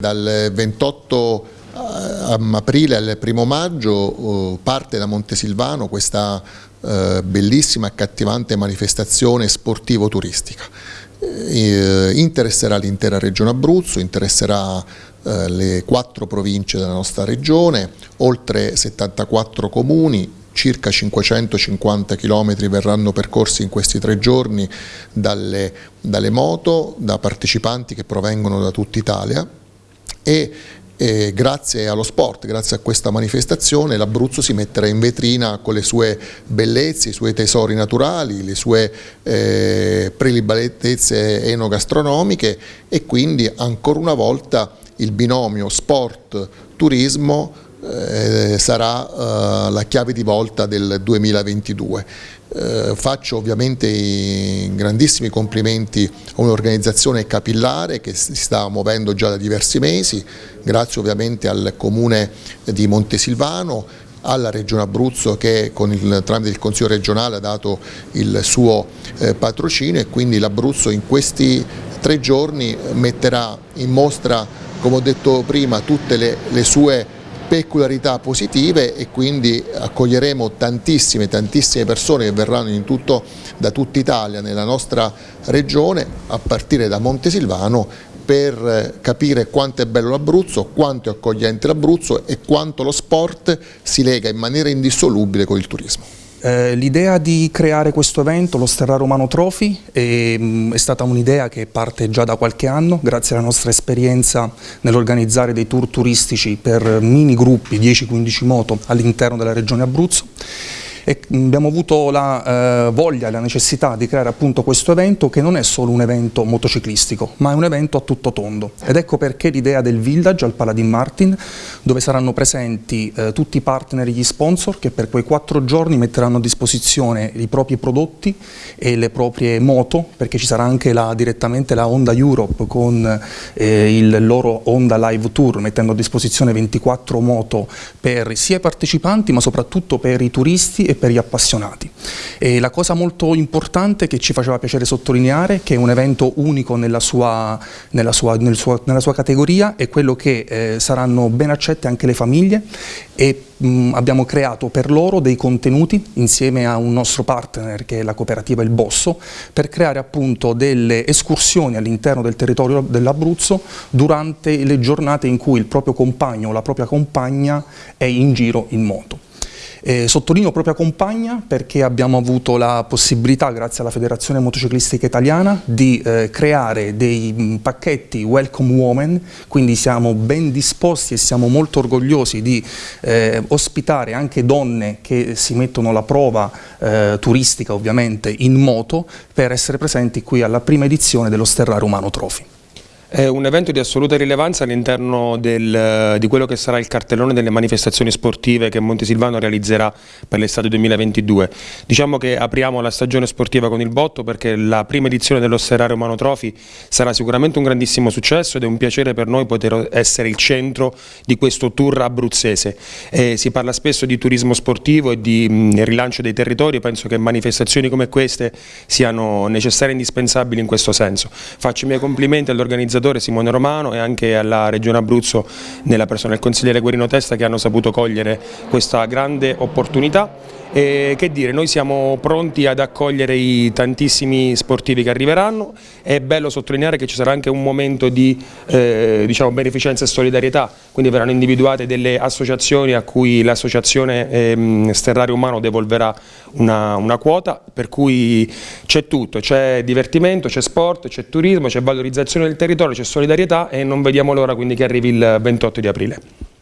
Dal 28 eh, aprile al 1 maggio eh, parte da Montesilvano questa eh, bellissima e accattivante manifestazione sportivo-turistica. Interesserà l'intera regione Abruzzo, interesserà le quattro province della nostra regione, oltre 74 comuni, circa 550 km verranno percorsi in questi tre giorni dalle, dalle moto, da partecipanti che provengono da tutta Italia e e grazie allo sport, grazie a questa manifestazione l'Abruzzo si metterà in vetrina con le sue bellezze, i suoi tesori naturali, le sue eh, prelibatezze enogastronomiche e quindi ancora una volta il binomio sport-turismo eh, sarà eh, la chiave di volta del 2022. Eh, faccio ovviamente grandissimi complimenti a un'organizzazione capillare che si sta muovendo già da diversi mesi, grazie ovviamente al comune di Montesilvano, alla Regione Abruzzo che il, tramite il Consiglio regionale ha dato il suo eh, patrocinio e quindi l'Abruzzo in questi tre giorni metterà in mostra, come ho detto prima, tutte le, le sue peculiarità positive e quindi accoglieremo tantissime, tantissime persone che verranno tutto, da tutta Italia nella nostra regione a partire da Montesilvano per capire quanto è bello l'Abruzzo, quanto è accogliente l'Abruzzo e quanto lo sport si lega in maniera indissolubile con il turismo. Eh, l'idea di creare questo evento, lo Sterra Romano Trophy, è, mm, è stata un'idea che parte già da qualche anno, grazie alla nostra esperienza nell'organizzare dei tour turistici per mini gruppi, 10-15 moto all'interno della regione Abruzzo e abbiamo avuto la eh, voglia e la necessità di creare appunto questo evento che non è solo un evento motociclistico ma è un evento a tutto tondo. Ed ecco perché l'idea del village al Paladin Martin dove saranno presenti eh, tutti i partner e gli sponsor che per quei quattro giorni metteranno a disposizione i propri prodotti e le proprie moto perché ci sarà anche la, direttamente la Honda Europe con eh, il loro Honda Live Tour mettendo a disposizione 24 moto per sia i partecipanti ma soprattutto per i turisti e per gli appassionati. E la cosa molto importante che ci faceva piacere sottolineare, che è un evento unico nella sua, nella sua, nel suo, nella sua categoria, è quello che eh, saranno ben accette anche le famiglie e mh, abbiamo creato per loro dei contenuti insieme a un nostro partner che è la cooperativa Il Bosso per creare appunto delle escursioni all'interno del territorio dell'Abruzzo durante le giornate in cui il proprio compagno o la propria compagna è in giro in moto. Eh, sottolineo propria compagna perché abbiamo avuto la possibilità, grazie alla Federazione Motociclistica Italiana, di eh, creare dei mh, mm, pacchetti Welcome Women, quindi siamo ben disposti e siamo molto orgogliosi di eh, ospitare anche donne che si mettono alla prova eh, turistica ovviamente in moto per essere presenti qui alla prima edizione dello Sterra Romano Trophy. È un evento di assoluta rilevanza all'interno di quello che sarà il cartellone delle manifestazioni sportive che Montesilvano realizzerà per l'estate 2022. Diciamo che apriamo la stagione sportiva con il botto perché la prima edizione dello Serrario Romano Trophy sarà sicuramente un grandissimo successo ed è un piacere per noi poter essere il centro di questo tour abruzzese. E si parla spesso di turismo sportivo e di mh, rilancio dei territori, penso che manifestazioni come queste siano necessarie e indispensabili in questo senso. Faccio i miei complimenti all'organizzazione organizzatore Simone Romano e anche alla Regione Abruzzo nella persona del consigliere Guerino Testa che hanno saputo cogliere questa grande opportunità e che dire, noi siamo pronti ad accogliere i tantissimi sportivi che arriveranno, è bello sottolineare che ci sarà anche un momento di eh, diciamo, beneficenza e solidarietà, quindi verranno individuate delle associazioni a cui l'associazione eh, Sterrario Umano devolverà una, una quota, per cui c'è tutto, c'è divertimento, c'è sport, c'è turismo, c'è valorizzazione del territorio, c'è solidarietà e non vediamo l'ora quindi che arrivi il 28 di aprile.